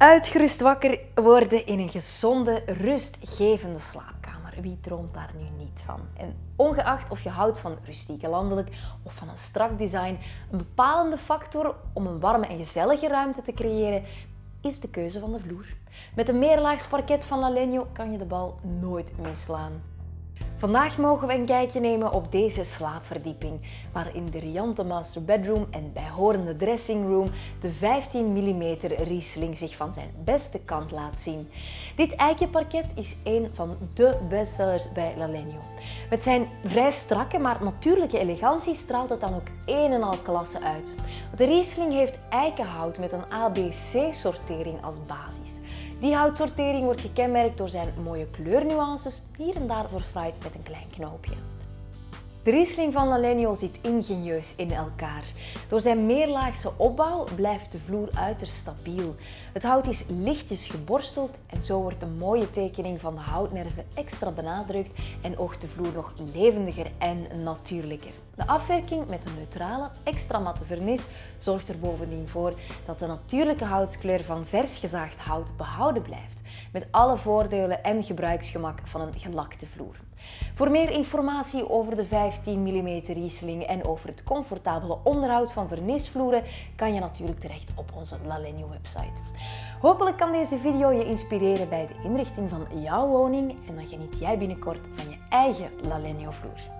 Uitgerust wakker worden in een gezonde, rustgevende slaapkamer. Wie droomt daar nu niet van? En ongeacht of je houdt van rustiek landelijk of van een strak design, een bepalende factor om een warme en gezellige ruimte te creëren is de keuze van de vloer. Met een meerlaags parket van Lalenio kan je de bal nooit misslaan. Vandaag mogen we een kijkje nemen op deze slaapverdieping, waarin de riante master bedroom en bijhorende dressing room de 15 mm Riesling zich van zijn beste kant laat zien. Dit eikjeparket is een van de bestsellers bij Lalenio. Met zijn vrij strakke maar natuurlijke elegantie straalt het dan ook een en al klasse uit. De Riesling heeft eikenhout met een ABC-sortering als basis. Die houtsortering wordt gekenmerkt door zijn mooie kleurnuances, hier en daar verfraaid met een klein knoopje. De Riesling van Lalenio zit ingenieus in elkaar. Door zijn meerlaagse opbouw blijft de vloer uiterst stabiel. Het hout is lichtjes geborsteld en zo wordt de mooie tekening van de houtnerven extra benadrukt en oogt de vloer nog levendiger en natuurlijker. De afwerking met een neutrale, extra matte vernis zorgt er bovendien voor dat de natuurlijke houtskleur van vers gezaagd hout behouden blijft, met alle voordelen en gebruiksgemak van een gelakte vloer. Voor meer informatie over de 15 mm Riesling en over het comfortabele onderhoud van vernisvloeren kan je natuurlijk terecht op onze Lalenio website. Hopelijk kan deze video je inspireren bij de inrichting van jouw woning en dan geniet jij binnenkort van je eigen Lalenio vloer.